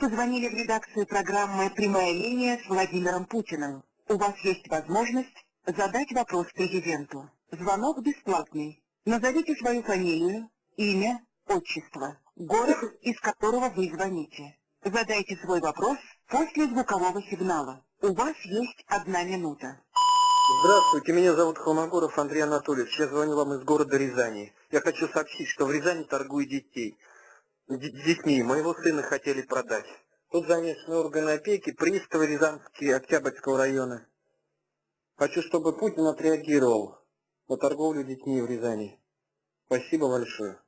Позвонили в редакцию программы «Прямая линия» с Владимиром Путиным. У вас есть возможность задать вопрос президенту. Звонок бесплатный. Назовите свою фамилию, имя, отчество, город, из которого вы звоните. Задайте свой вопрос после звукового сигнала. У вас есть одна минута. Здравствуйте, меня зовут Холмогоров Андрей Анатольевич. Я звоню вам из города Рязани. Я хочу сообщить, что в Рязани торгуют детей. Детьми. Моего сына хотели продать. Тут замешаны органы опеки, приставы Рязанские, Октябрьского района. Хочу, чтобы Путин отреагировал на торговлю детьми в Рязани. Спасибо большое.